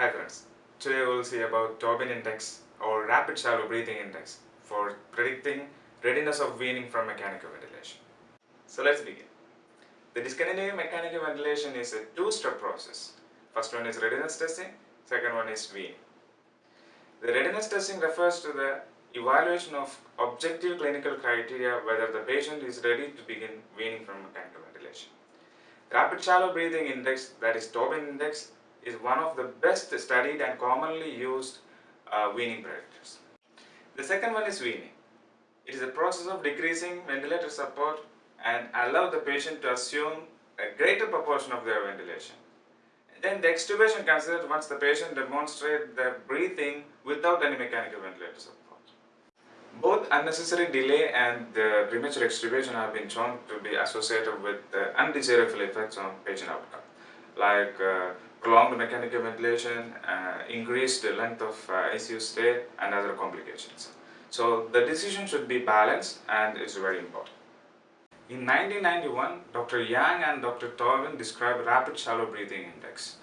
Hi friends, today we'll see about Tobin index or rapid shallow breathing index for predicting readiness of weaning from mechanical ventilation. So let's begin. The discontinuing mechanical ventilation is a two-step process. First one is readiness testing, second one is weaning. The readiness testing refers to the evaluation of objective clinical criteria whether the patient is ready to begin weaning from mechanical ventilation. Rapid shallow breathing index, that is Tobin index, is one of the best studied and commonly used uh, weaning predictors. The second one is weaning. It is a process of decreasing ventilator support and allow the patient to assume a greater proportion of their ventilation. Then the extubation considered once the patient demonstrates the breathing without any mechanical ventilator support. Both unnecessary delay and the premature extubation have been shown to be associated with uh, undesirable effects on patient outcome, like uh, prolonged mechanical ventilation, uh, increased length of uh, ICU stay, and other complications. So the decision should be balanced and it's very important. In 1991, Dr. Yang and Dr. Tobin described rapid shallow breathing index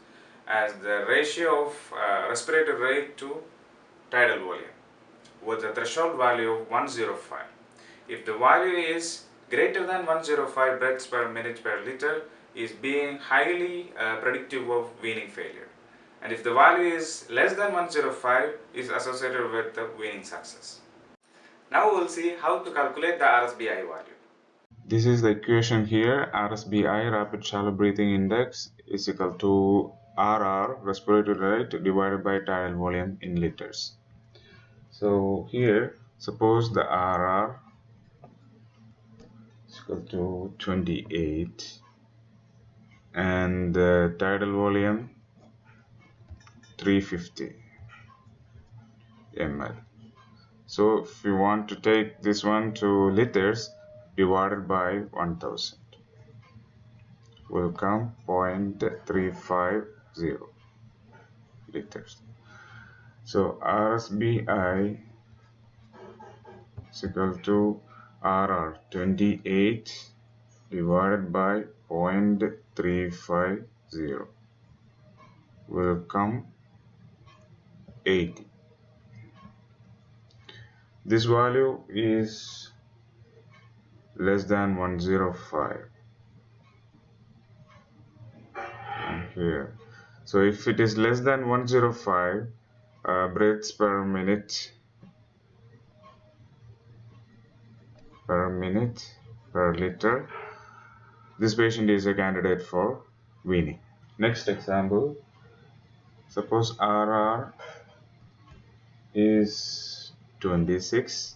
as the ratio of uh, respiratory rate to tidal volume with a threshold value of 105. If the value is greater than 105 breaths per minute per liter is being highly uh, predictive of weaning failure. And if the value is less than 105 is associated with the weaning success. Now we will see how to calculate the RSBI value. This is the equation here RSBI rapid shallow breathing index is equal to RR respiratory rate divided by tidal volume in liters. So here suppose the RR is equal to 28 and the tidal volume 350 ml. So if you want to take this one to liters divided by 1000 will come 0.350 liters. So RSBI is equal to RR 28 divided by 0.350 will come 80. This value is less than 105 and here. So if it is less than 105 uh, breaths per minute per minute per liter this patient is a candidate for weaning. Next example. Suppose RR is 26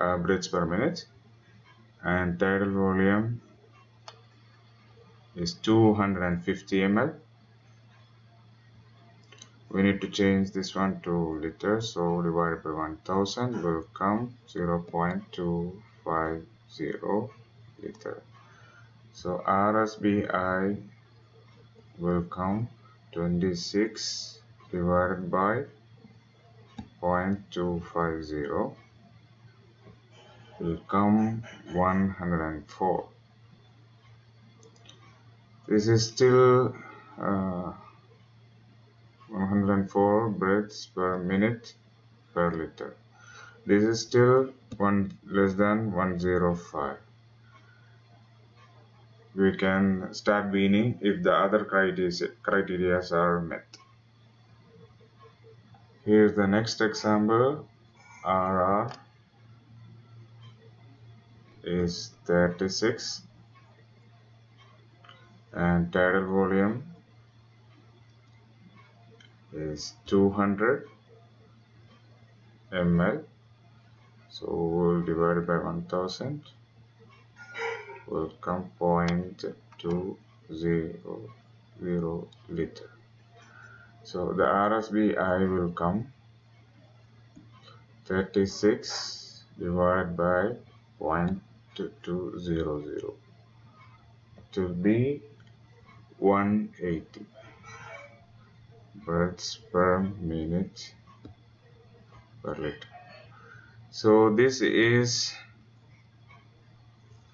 uh, breaths per minute and tidal volume is 250 ml we need to change this one to liters so divided by 1000 will come 0 0.250 liter so RSBI will come 26 divided by 0.250 will come 104 this is still uh, 104 breaths per minute per liter. This is still one less than 105 we can start weaning if the other criteria are met. Here's the next example. RR is 36 and tidal volume is 200 ml so we'll divide by 1000 will come 0.200 liter. So the RSBI will come 36 divided by 0.200 it will be 180 breaths per minute per liter. So this is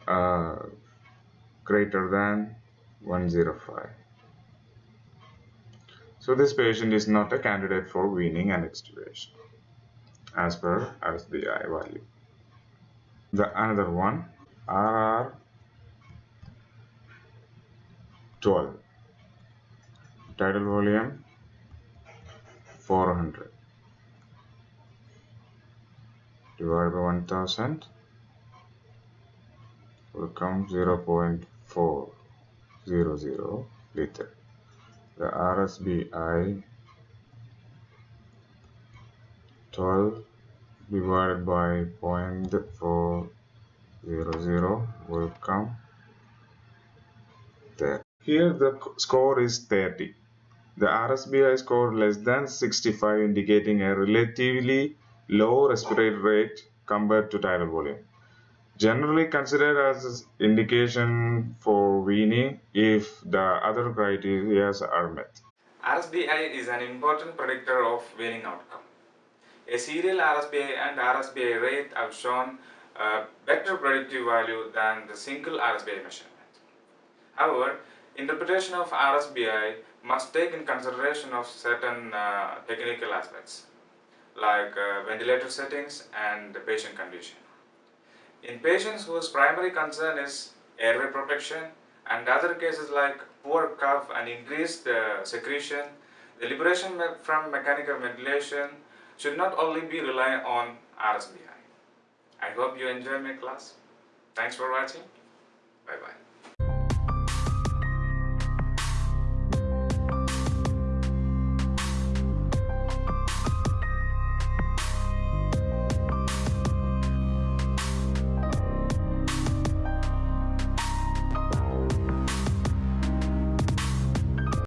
uh, greater than 105 So this patient is not a candidate for weaning and extubation as per RSBI value. The another one RR 12 tidal volume 400 divided by 1000 will come 0.400 liter. The RSBI 12 divided by 0.400 will come there. Here the score is 30. The RSBI score less than 65 indicating a relatively low respiratory rate compared to tidal volume generally considered as indication for weaning if the other criteria are met. RSBI is an important predictor of weaning outcome. A serial RSBI and RSBI rate have shown a better predictive value than the single RSBI measurement. However, interpretation of RSBI must take in consideration of certain uh, technical aspects like uh, ventilator settings and the patient condition. In patients whose primary concern is airway protection and other cases like poor cough and increased uh, secretion, the liberation from mechanical ventilation should not only be reliant on RSBI. I hope you enjoy my class. Thanks for watching. Bye bye.